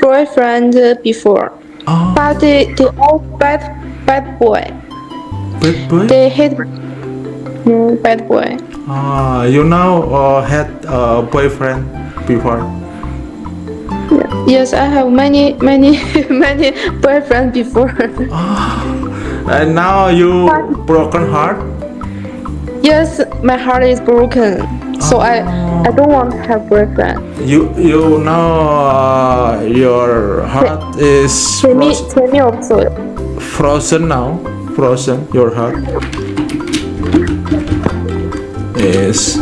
boyfriend before, but they they all bad bad boy. Bad boy? They hate no bad boy. Ah, you now uh, had a boyfriend before? Yes, I have many, many, (laughs) many boyfriends before. And now you broken heart. Yes, my heart is broken. So I I don't want to have boyfriend. You you know uh, your heart is 前面 frozen, now. Frozen your heart is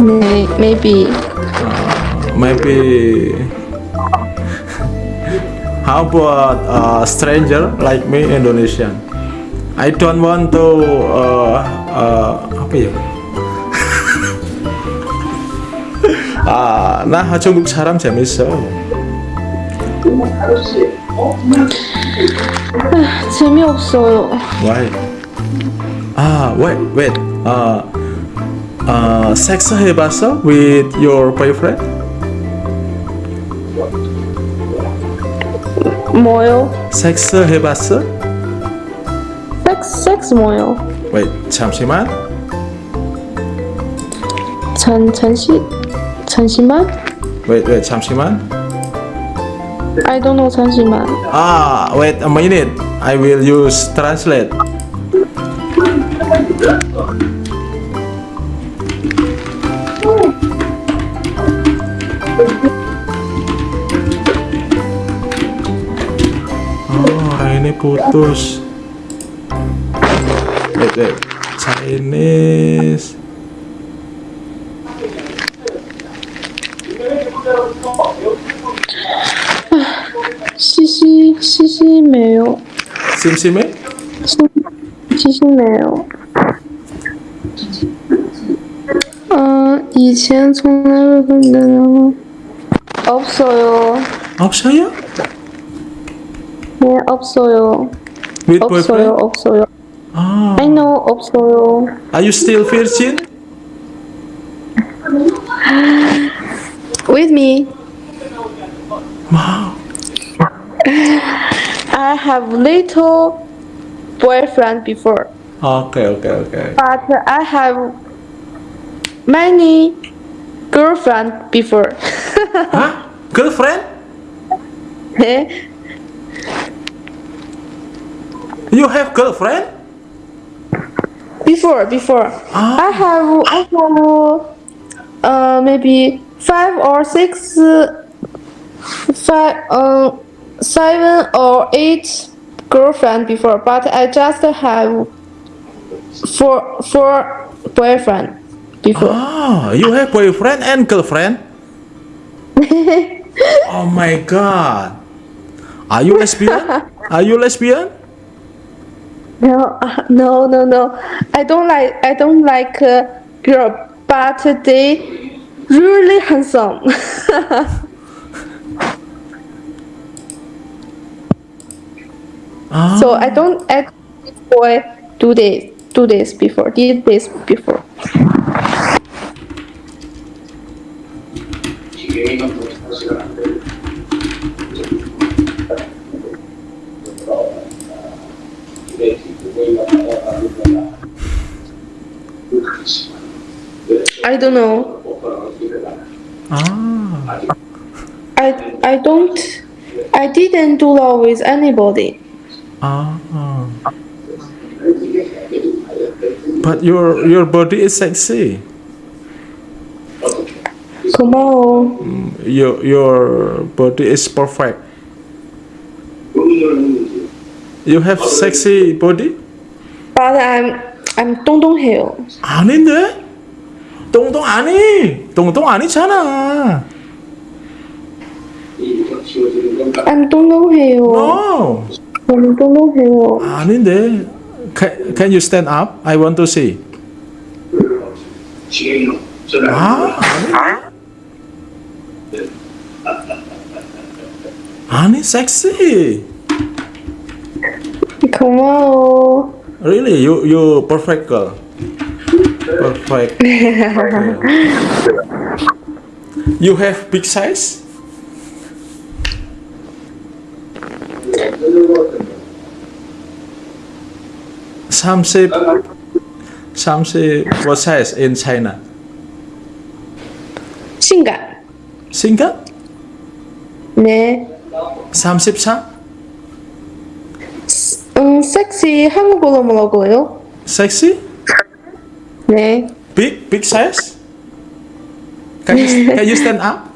may, maybe maybe How about a stranger like me Indonesian? I don't want to uh, uh, apa ya? 아, 나 중국 사람 재밌어. 재미없어요. Why? 아, wait, wait. 아, 아, 섹스 해봤어 with your boyfriend? 뭐요? 섹스 해봤어? 섹스, 섹스 뭐요? Wait, 잠시만. 잠, 잠시, 잠시만? Wait, wait, 잠시만. I don't know, 잠시만. Ah, wait a minute. I will use translate. Chainnya putus. Wait, wait. Chinese. 시시 시시매요. 심심해? 심 심심해요. 어, 이젠 손해를 본다요. 없어요. 없어요? 네, 없어요. With 없어요, boyfriend? 없어요. Ah. I know, 없어요. Are you still virgin? With me. Wow. I have little boyfriend before, Okay, okay, okay. but I have many girlfriend before. (laughs) Huh? Girlfriend? You have girlfriend? before, before. I have, I have, uh, maybe five or six, uh, five, uh, seven or eight girlfriend before, but I just have four, four boyfriend before. Oh, you have boyfriend and girlfriend? (laughs) oh my god. Are you lesbian? Are you lesbian? No, (laughs) no, no, no. I don't like. I don't like uh, girl, but they really handsome. (laughs) So I don't act boy do this, do this before, did this before. I don't know. Ah. I I don't. I didn't do love with anybody. Ah. But your your body is sexy. Come on. Your your body is perfect. You have sexy body? But I'm I'm 동동해요. 아닌데? 똥똥 아니. 똥똥 아니잖아. I'm 동동해요. No. I'm 동동해요. 아닌데. Can, can you stand up? I want to see. 아, 아니. 아니, sexy. 고마워. Really, you you perfect girl. Perfect. You have big size? 삼십 30 what size in China? 신가. Single? 네. 34? 음, 섹시 한국어로 뭐라고요? Sexy? 네. Big? Big size? Can you, can you stand up?